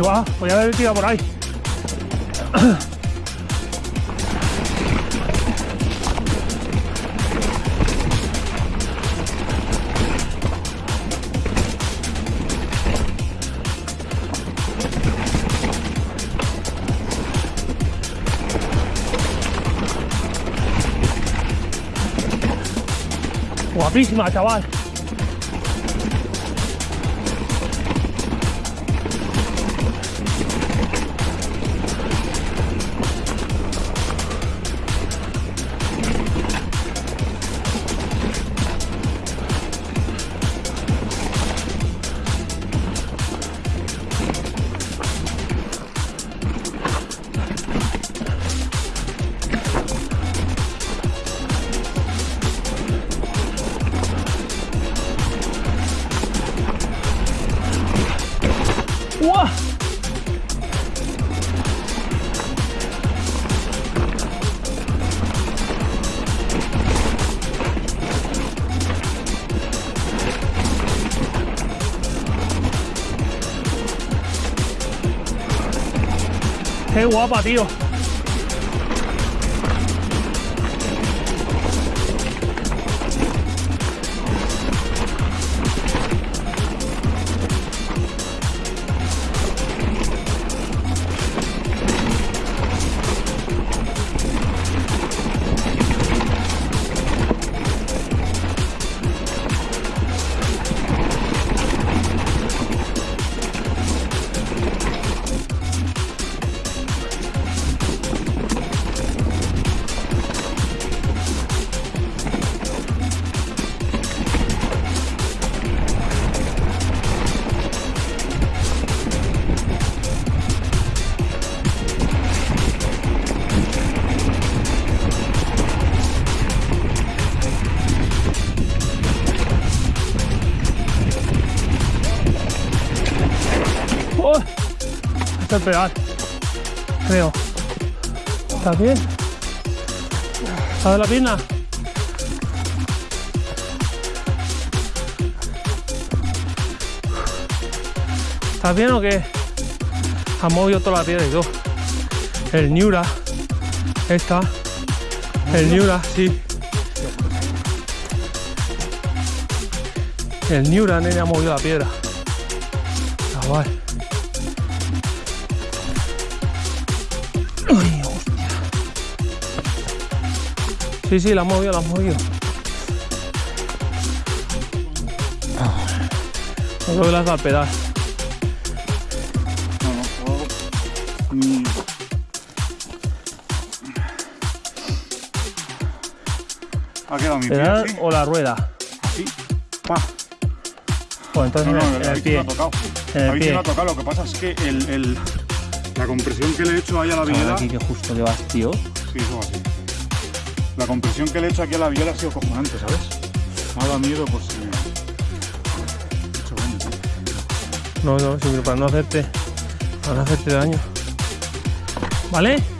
Va, voy a haber tirado por ahí. Guapísima, chaval. ¡Qué guapa, tío! ¡Oh! Pedal. Creo. ¿Estás bien? ¿Sabes la pierna? ¿Estás bien o qué? Ha movido toda la piedra y todo. El Niura. Esta. El Niura, sí. El Niura, nene, ha movido la piedra. Chaval. Sí, sí, la has movido, la has movido. No creo que le has dado al pedal. No, no, o- mm. Ha quedado mi pie ¿Pedal así, o la rueda? así. Pa. Pues entonces No, no, en el, el pie. no ha tocado. En el sí pie. ha tocado, lo que pasa es que el, el- la compresión que le he hecho ahí a la viola. aquí que justo que vas, tío. Sí, eso así. La compresión que le he hecho aquí a la viola ha sido cojonante, ¿sabes? Me ha dado miedo, daño, tío. No, no, sí, pero para no hacerte, para no hacerte daño. ¿Vale?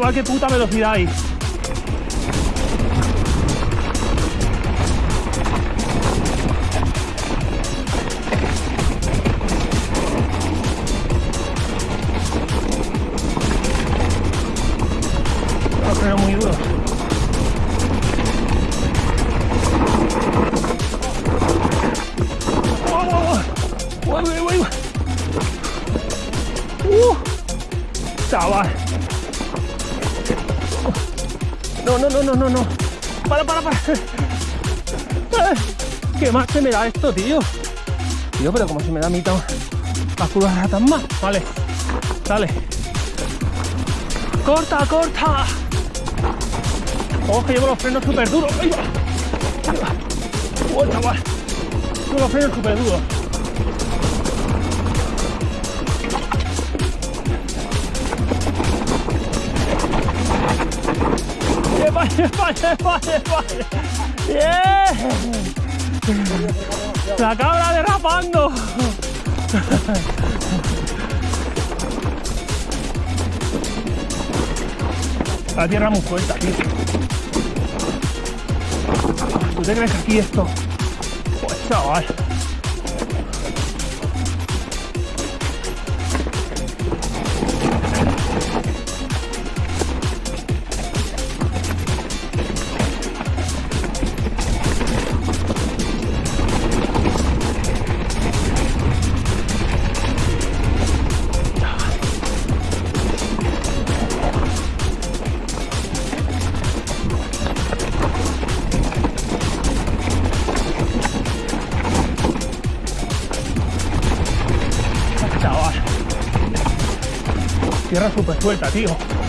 ¡Oh, chaval, qué puta velocidad hay! No, no, no, no, no, no. Para, para, para. Ay, ¿Qué más se me da esto, tío? Tío, pero como se me da a mí tan... las curvas tan más. Vale. Dale. Corta, corta. Ojo, que llevo los frenos súper duros. Va. Llevo los frenos súper duros. ¡Epa, epa, epa, epa! ¡Bien! La cabra derrapando. La tierra muy fuerte, tío. ¿Tú te crees que aquí esto? Pues. Chaval. Tierra súper suelta, tío.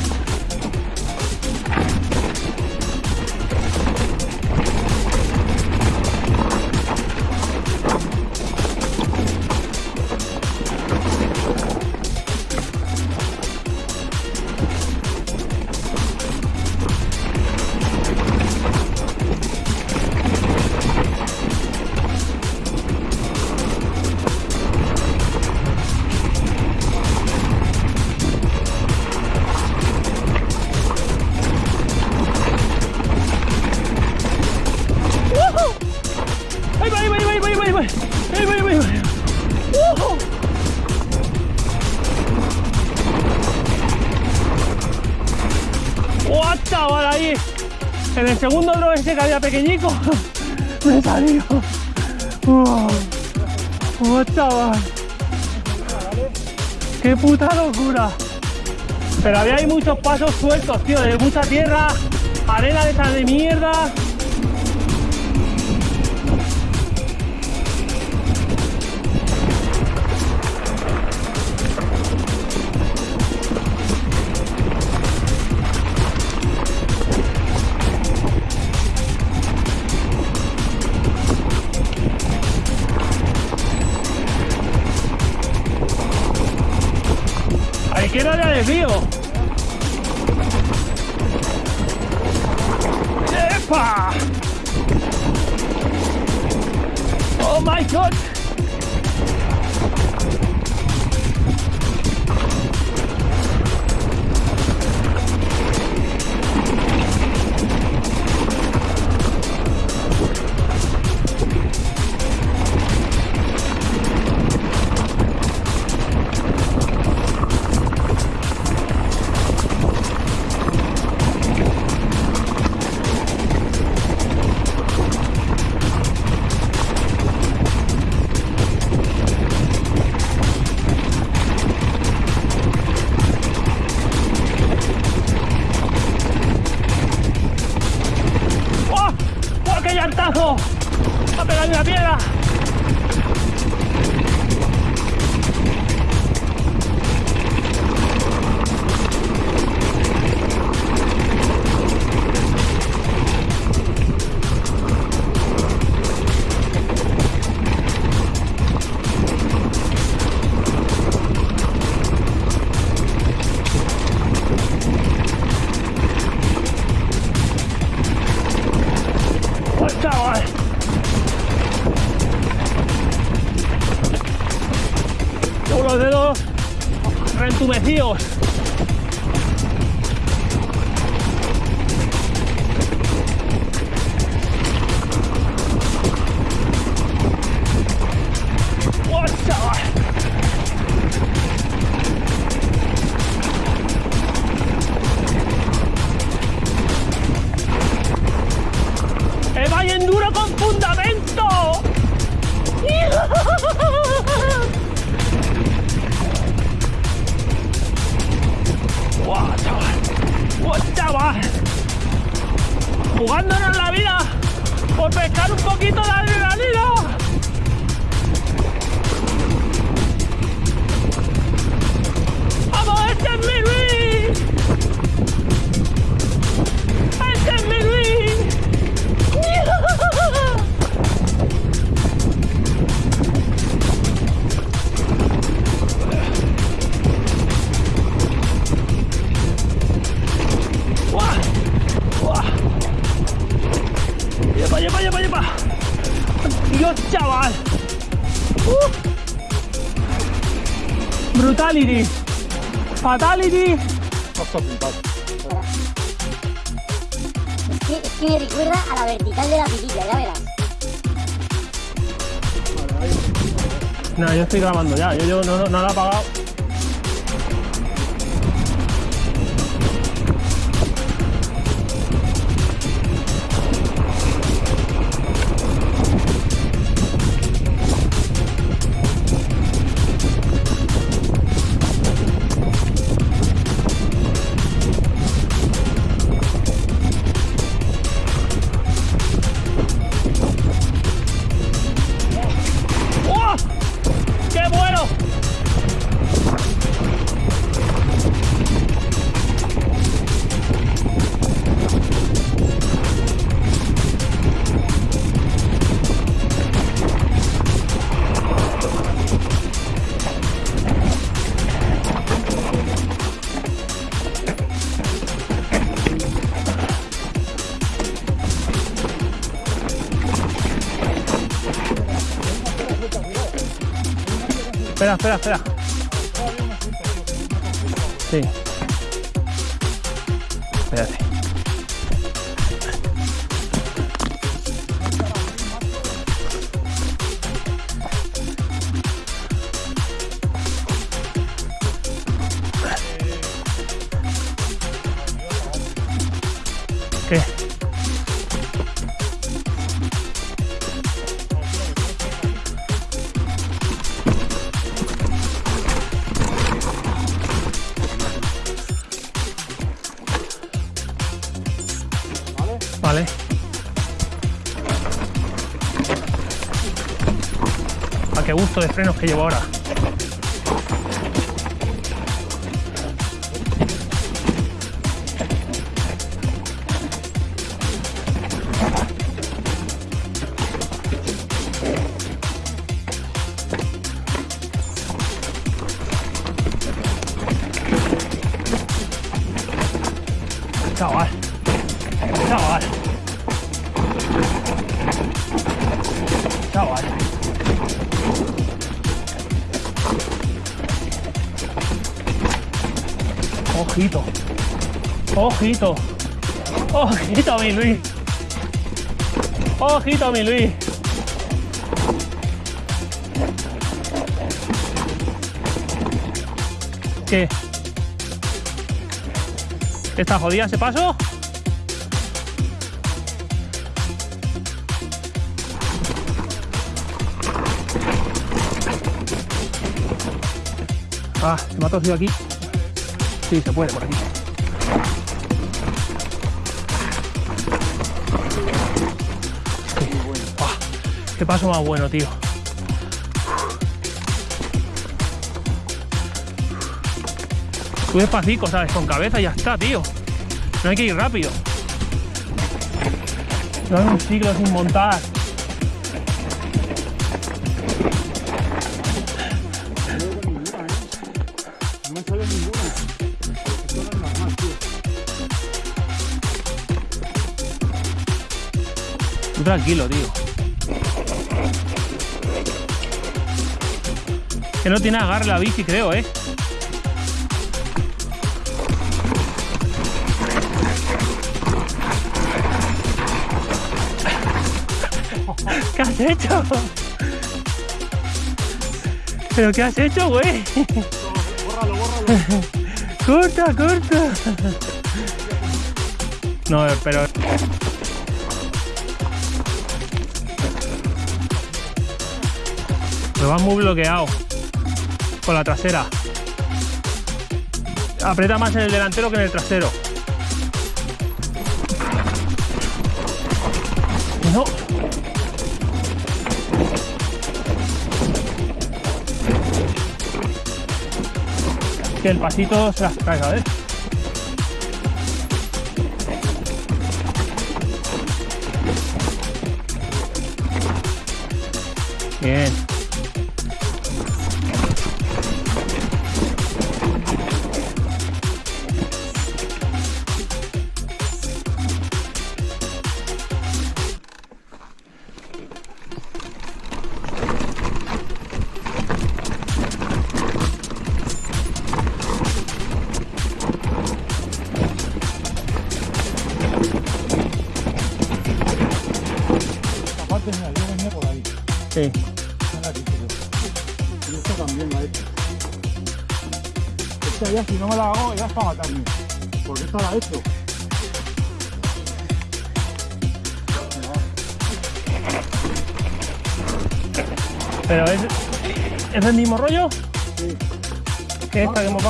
Muchos pasos sueltos, tío, de mucha tierra, arena de esa de mierda. ¡Oh, qué llantazo! ¡Va a pegar una piedra! Jugándonos la vida por pescar un poquito de adrenalina. ¡Vamos, este es mi Luis! ¡Este es mi Luis! ¡Dios, chaval! ¡Uh! ¡Brutality! ¡Fatality! Es que, es que me recuerda a la vertical de la pirilla, ya verás. No, yo estoy grabando ya. Yo, yo no, no, no lo he apagado. 对呀，对呀。Vale. A qué gusto de frenos que llevo ahora. Ojito. Ojito, mi Luis. Ojito, mi Luis. ¿Qué? ¿Está jodida ese paso? Ah, se me ha torcido aquí. Sí, se puede por aquí. Sí. Buah, qué paso más bueno, tío. Tú despacito, ¿sabes? Con cabeza ya está, tío. No hay que ir rápido. No hay un siglo sin montar. Tranquilo, tío. Que no tiene agarre la bici, creo, ¿eh? ¿Qué has hecho? ¿Pero qué has hecho, güey? Bórralo, bórralo. ¡Corta, corta! No, pero... Muy bloqueado con la trasera. Aprieta más en el delantero que en el trasero. No. Que el pasito se las traiga, ¿ves? Bien.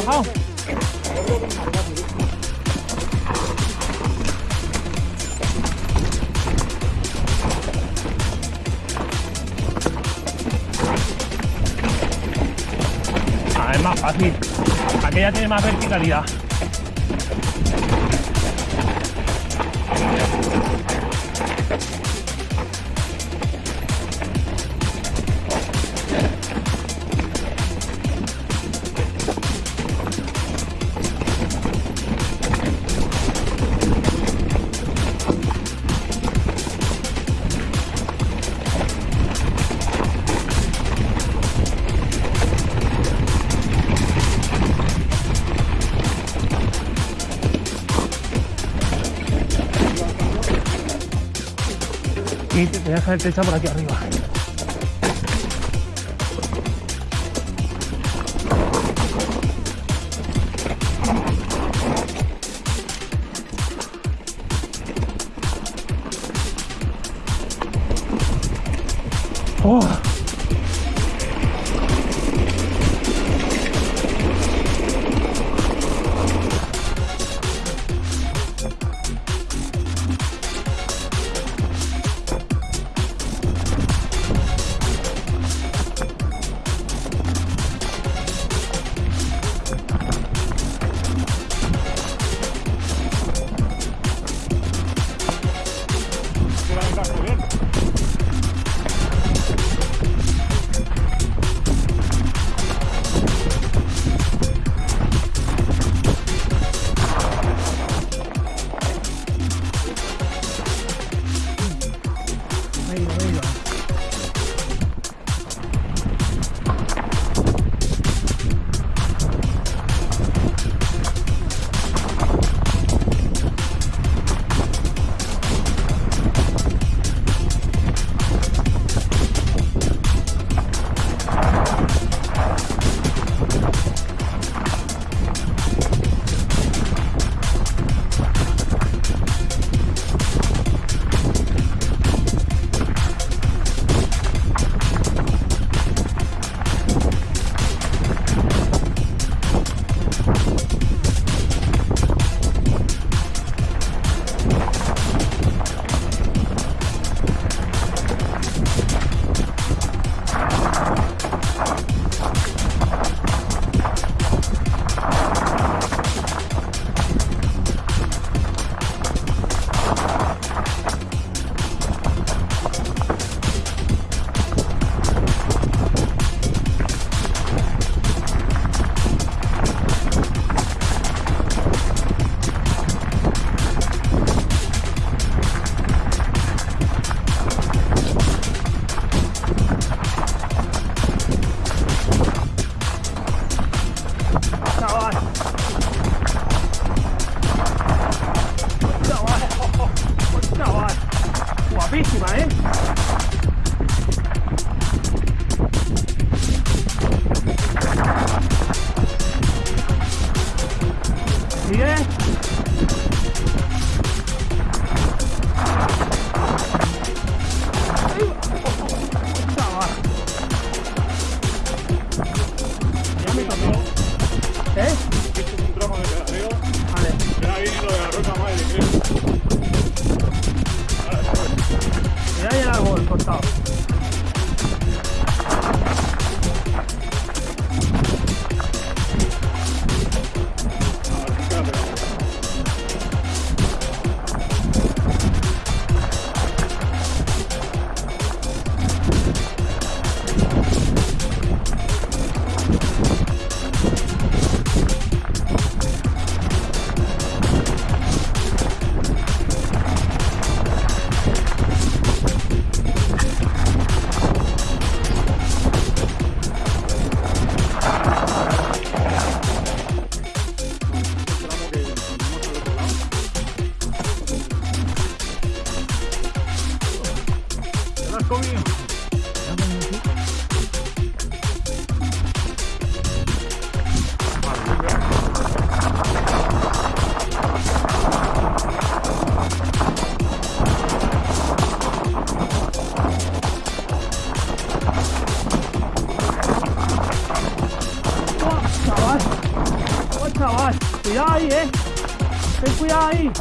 Ah, es más fácil. Aquella tiene más verticalidad. Voy a dejar el techo por aquí arriba. ¡Oh, chaval! Cuidado ahí, eh. Ten cuidado ahí.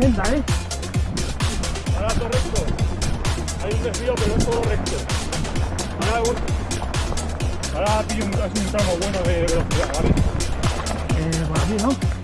Senda, ¿eh? Ahora todo recto. Hay un desvío, pero es todo recto. Ahora, ahora pillo un, un tramo bueno de velocidad, ¿vale? Eh, por aquí, ¿no?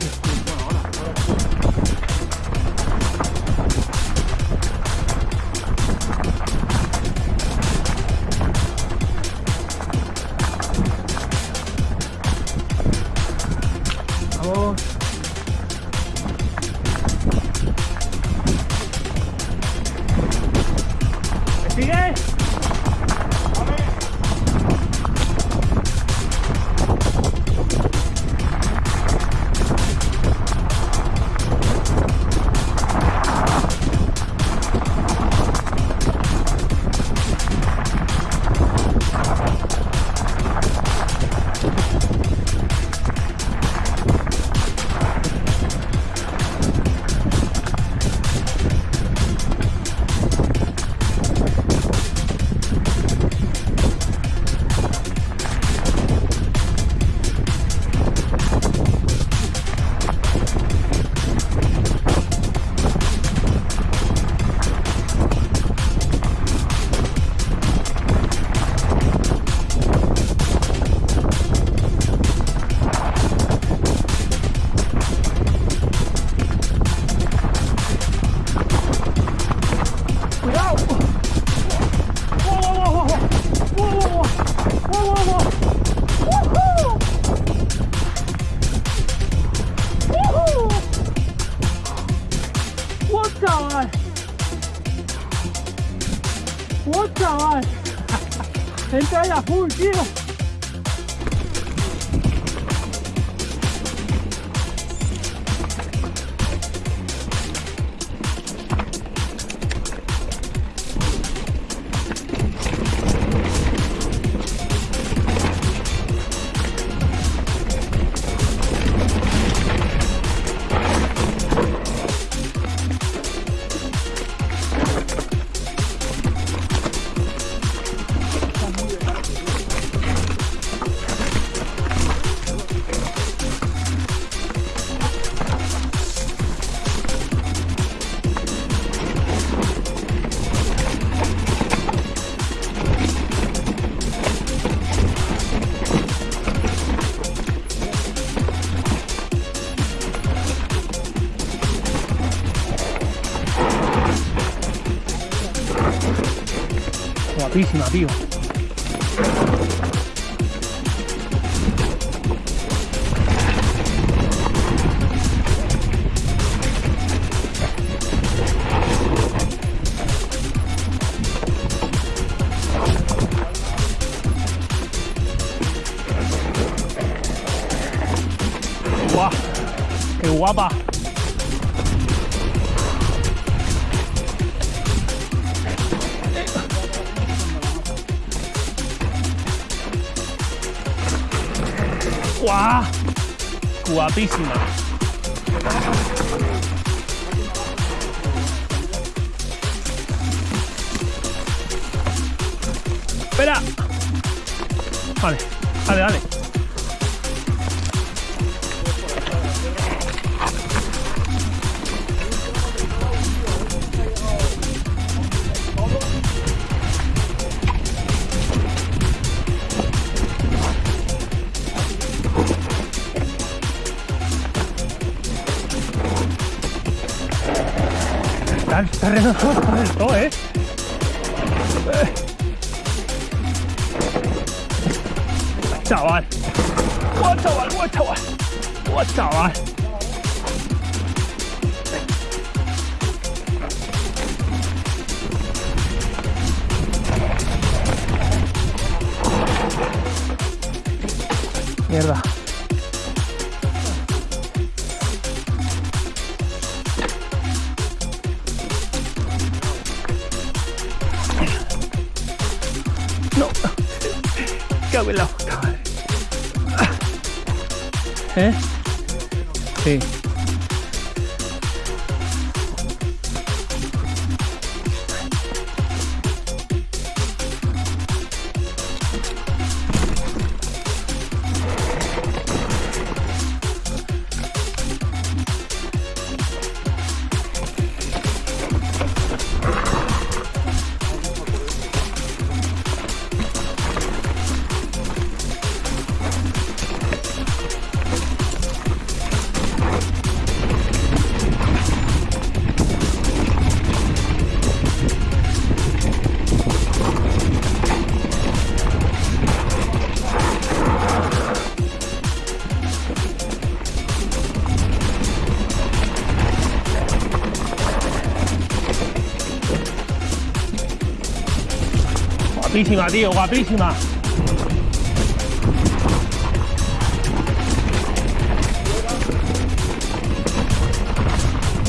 Guapísima, tío. ¡Guau! Guapísima. Está el terreno del todo, ¿eh? Chaval. ¡Buah, chaval! ¡Buah, chaval! ¡Buah, chaval! Mierda. Guapísima, tío, guapísima.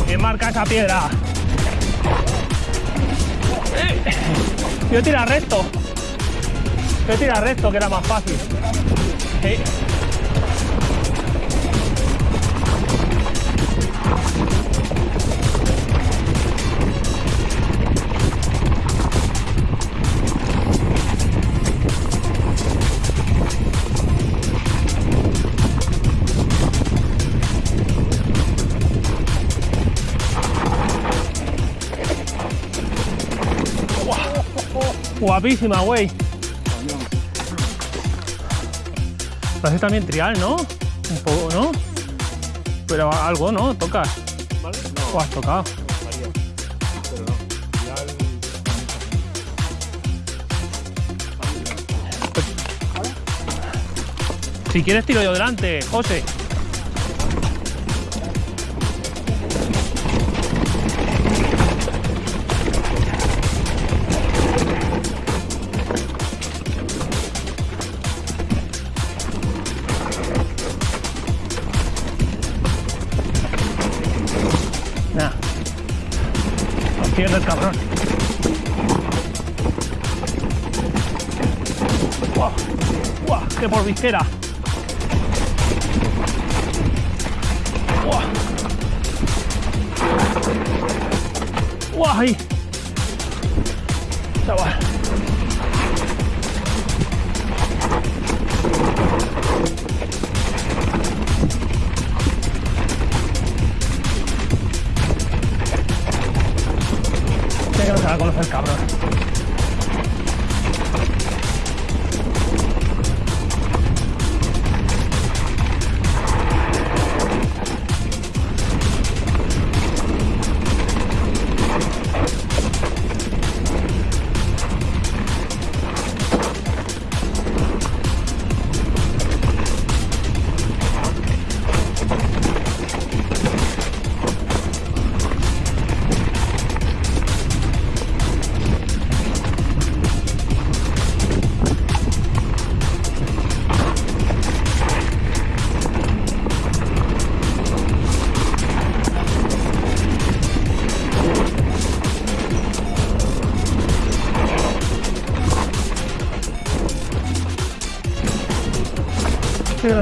¿Quién marca esa piedra? Yo tira recto. Yo tira recto, que era más fácil. Guapísima, güey. Parece también trial, ¿no? Un poco, ¿no? Pero algo, ¿no? Tocas. ¿O has tocado? Si quieres tiro yo delante, José. Cabrón. ¡Guau! ¡Guau! ¡Qué por visera! ¡Guau! ¡Guau! A conocer, cabrón.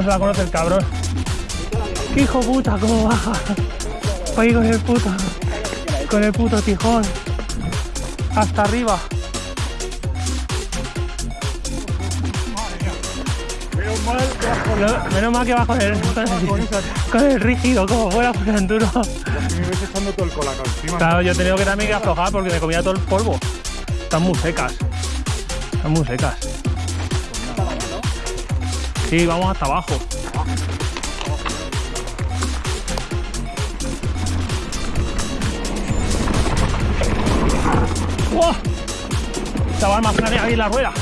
Se la conoce el cabrón. ¡Qué hijo puta! ¿Cómo baja? Ahí con el puto. Con el puto tijón. Hasta arriba. Menos mal que con el, con el, con el rígido, como fuera por el enduro. Claro, yo he tenido que también que aflojar porque me comía todo el polvo. Están muy secas. Están muy secas. Sí, vamos hasta abajo. ¡Wow! Más grande ahí la rueda.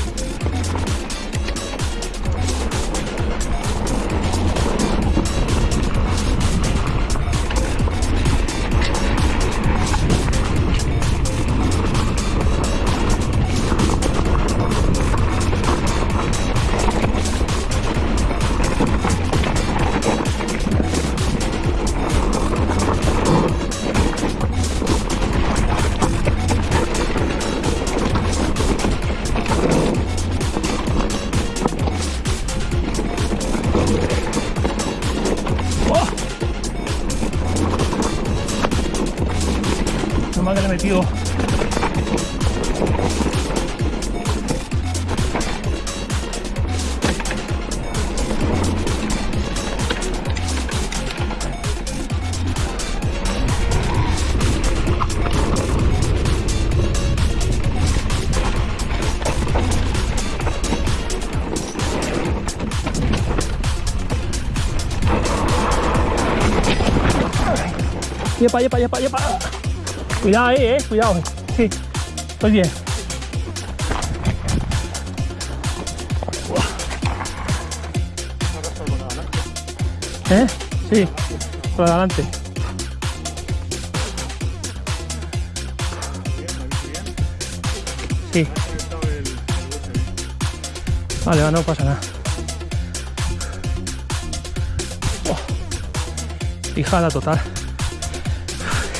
Yepa, yepa, yepa, yepa. Cuidado ahí, eh, cuidado. Sí, estoy bien. ¿Eh? Sí, por adelante. Sí. Vale, va, no pasa nada. Fijada total.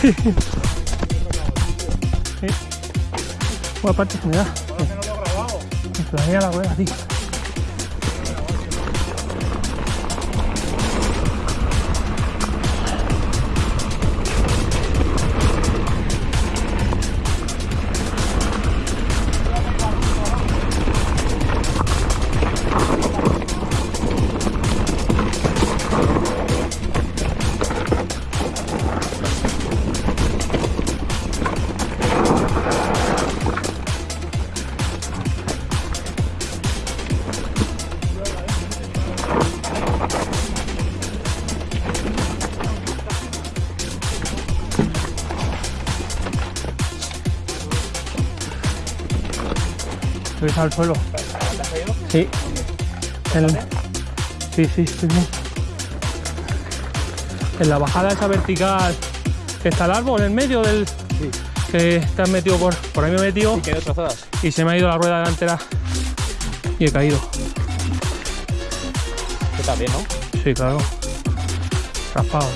Sí. Buena parte se me da. Me la rueda, tío. Subes al suelo. Sí. En- Sí, sí, bien. En la bajada esa vertical que está el árbol en medio del. Que te has metido por. Por ahí me he metido y se me ha ido la rueda delantera y he caído. También, ¿no? Sí, claro. Raspados.